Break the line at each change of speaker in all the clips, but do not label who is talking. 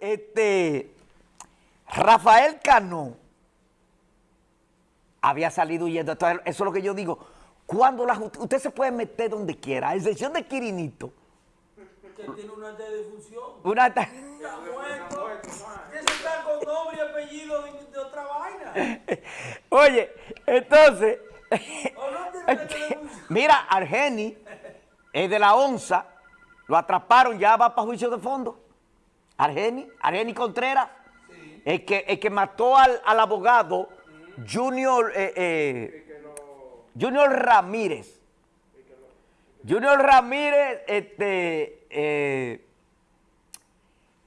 este, Rafael Cano había salido huyendo. Entonces, eso es lo que yo digo. Cuando la usted se puede meter donde quiera, a excepción de Quirinito.
Que tiene una alta de difusión.
Una alta-
Está muerto. Se está con nombre y apellido de, de otra vaina.
Oye, entonces, mira, Argeni, es de la ONSA, lo atraparon, ya va para juicio de fondo. Argeni, Argeni Contreras, el, que, el que mató al, al abogado Junior, eh, eh, Junior Ramírez. Junior Ramírez, este, eh,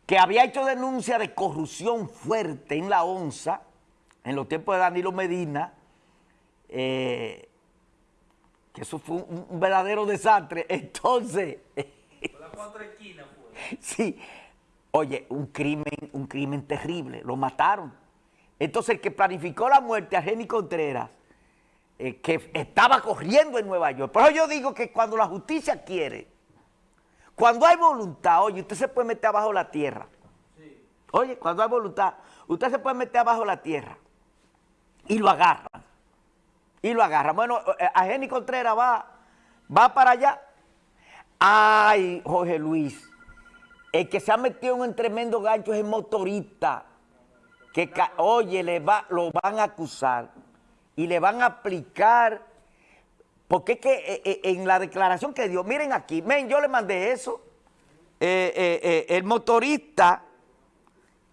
que había hecho denuncia de corrupción fuerte en la ONSA, en los tiempos de Danilo Medina, que eso fue un, un verdadero desastre. Entonces,
La cuatro esquinas fue.
sí, oye, un crimen, un crimen terrible, lo mataron. Entonces el que planificó la muerte a Jenny Contreras, eh, que estaba corriendo en Nueva York. Por eso yo digo que cuando la justicia quiere, cuando hay voluntad, oye, usted se puede meter abajo la tierra. Oye, cuando hay voluntad, usted se puede meter abajo la tierra y lo agarra. Y lo agarra. Bueno, eh, a Jenny Contreras va, va para allá. Ay, Jorge Luis, el que se ha metido en un tremendo gancho es el motorista. Que, oye, le va, lo van a acusar y le van a aplicar. Porque es que eh, eh, en la declaración que dio, miren aquí, men, yo le mandé eso. Eh, el motorista,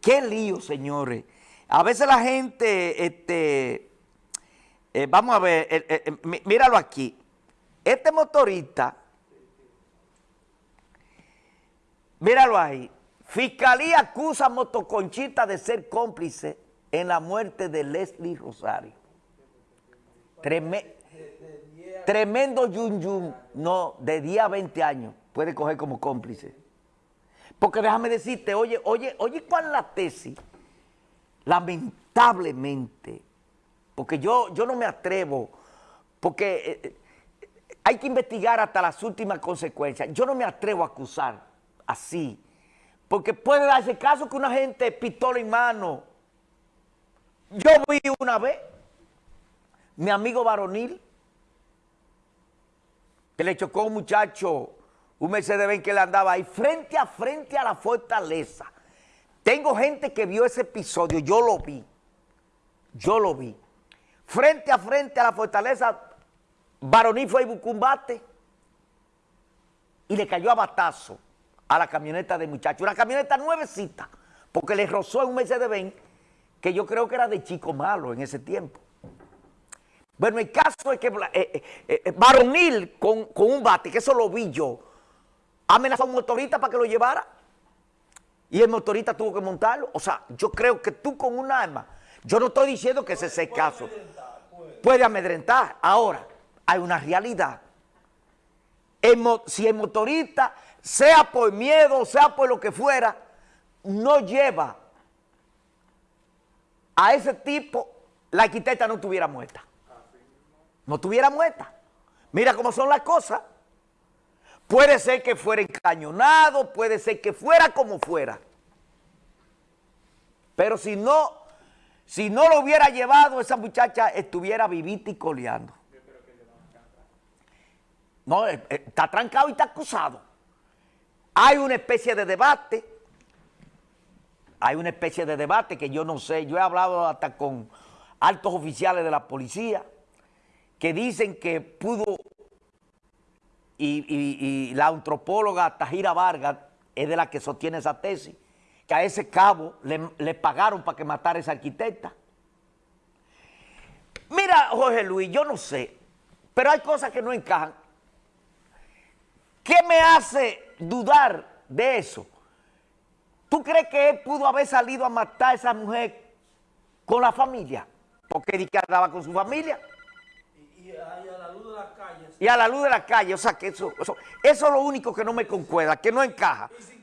qué lío, señores. A veces la gente, este, vamos a ver, mí- míralo aquí. Este motorista, míralo ahí. Fiscalía acusa a Motoconchita de ser cómplice en la muerte de Leslie Rosario. Treme- tremendo yun yun, no, de 10 a 20 años, puede coger como cómplice. Porque déjame decirte, oye, oye, oye, ¿cuál es la tesis? Lamentablemente, porque yo, yo no me atrevo, porque eh, eh, hay que investigar hasta las últimas consecuencias. Yo no me atrevo a acusar así, porque puede darse caso que una gente pistola en mano. Yo vi una vez, mi amigo varonil, que le chocó a un muchacho, un Mercedes-Benz que le andaba ahí, frente a frente a la fortaleza. Tengo gente que vio ese episodio, yo lo vi, yo lo vi. Frente a frente a la fortaleza, varonil fue buscó un bate y le cayó a batazo a la camioneta del muchacho. Una camioneta nuevecita, porque le rozó en un Mercedes-Benz que yo creo que era de chico malo en ese tiempo. Bueno, el caso es que eh, eh, eh, varonil con, con un bate, que eso lo vi yo, amenazó a un motorista para que lo llevara y el motorista tuvo que montarlo. O sea, yo creo que tú con un arma, yo no estoy diciendo que ese es el caso, puede amedrentar. Ahora, hay una realidad. Si el motorista, sea por miedo, sea por lo que fuera, no lleva a ese tipo, la arquitecta no estuviera muerta. No estuviera muerta. Mira cómo son las cosas. Puede ser que fuera encañonado, puede ser que fuera como fuera. Pero si no, si no lo hubiera llevado, esa muchacha estuviera vivita y coleando. No, eh, eh, está trancado y está acusado. Hay una especie de debate, hay una especie de debate que yo no sé, yo he hablado hasta con altos oficiales de la policía que dicen que pudo, y, la antropóloga Tajira Vargas es de la que sostiene esa tesis, que a ese cabo le, le pagaron para que matara a esa arquitecta. Mira, Jorge Luis, yo no sé, pero hay cosas que no encajan. ¿Qué me hace dudar de eso? ¿Tú crees que él pudo haber salido a matar a esa mujer con la familia? Porque él andaba con su familia
Y, y ahí a la luz de las calles.
y a la luz de la calle. O sea, que eso, eso, eso es lo único que no me concuerda, que no encaja.
Y